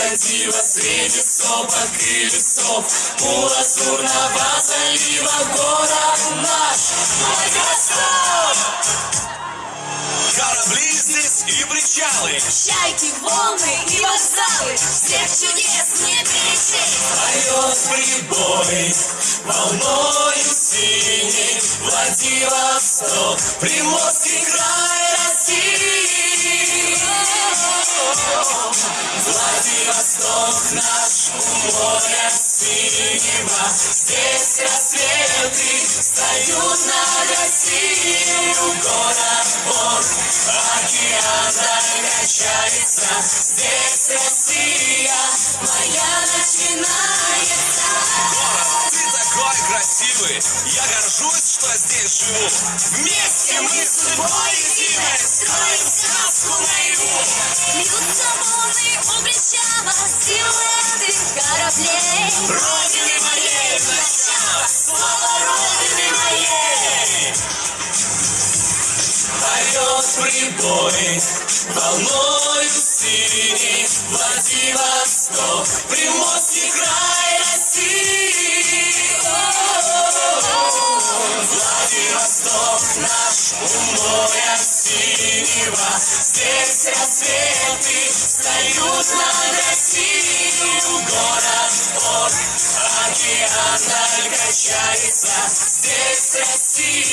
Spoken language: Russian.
крокодила Среди сопок и лесов У лазурного залива Город наш. Владивосток Корабли здесь и причалы. Чайки, волны и вокзалы. Всех чудес не перечесть Поет прибой волною синий Владивосток, Приморский край Владивосток наш у моря синего Здесь рассветы встают над Россией Город он, океан качается Здесь Россия моя начинается Город, ты такой красивый Я горжусь, что здесь живу. Вместе мы с тобой прибой волною синий Владивосток, Приморский край России. Владивосток наш у моря синего Здесь рассветы встают над Россией Город от океана качается Здесь Россия